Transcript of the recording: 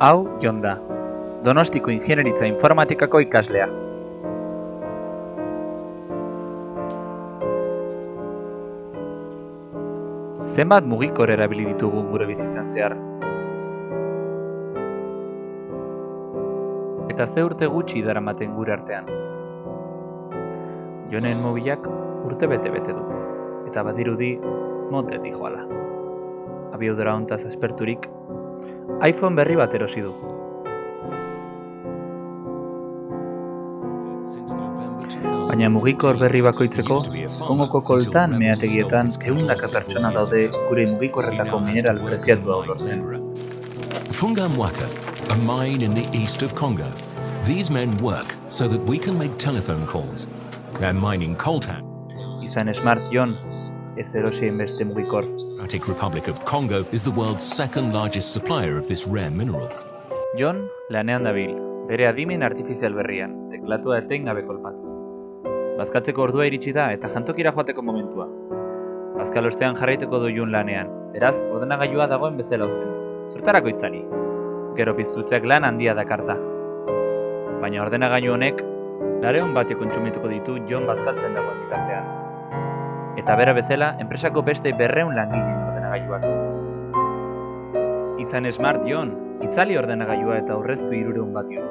Hau Jon da, Donostiko Ingeniaritza Informatikako ikaslea. Zenbat mugikor erabili ditugu gure bizitzan zehar? Eta ze urte gutxi daramaten gure artean? Jonen mobilak urte bete-bete du, eta badirudi montetik joala. Abiodora hontaz esperturik, iPhone berri bat erosi du. Baina mugikor berri bakoitzeko, Kongoko koltan meategietan ehundaka pertsona daude gure mugikorretako mineral preziatu hau lortzen. Funga Mwaka, a mine in the east of Congo. These men work so that we can make telephone calls. They're mining coltan. Izan Smart Jon, ez erosien beste mugikor. Democratic Republic of Congo is the world's second largest supplier of this rare mineral. Jon lanean dabil, bere adimen artifizial berrian, teklatua etengabe kolpatuz. Bazkatzeko ordua iritsi da eta jantokira joateko momentua. Bazkal ostean jarraituko du Jon lanean, beraz, ordenagailua dagoen bezala uzten du. Zertarako itzali? Gero piztutzeak lan handia dakarta. Baina ordenagailu honek, lareon batio kontsumituko ditu Jon bazkaltzen dagoen bitartean. Eta bera bezala, enpresako beste berreun langile ordenagailuak. Izan smart Jon, itzali ordenagailua eta aurreztu irureun batio.